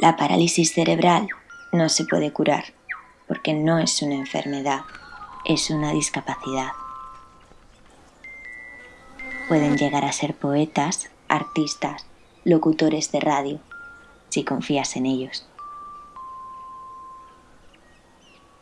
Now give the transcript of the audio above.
La parálisis cerebral no se puede curar porque no es una enfermedad, es una discapacidad. Pueden llegar a ser poetas, artistas, locutores de radio, si confías en ellos.